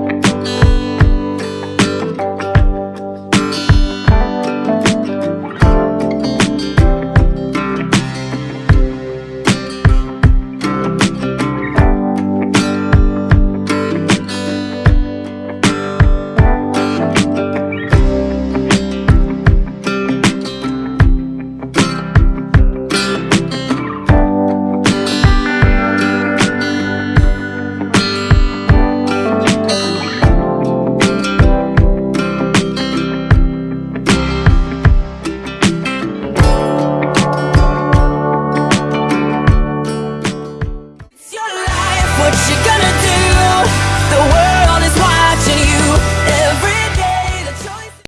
Bye.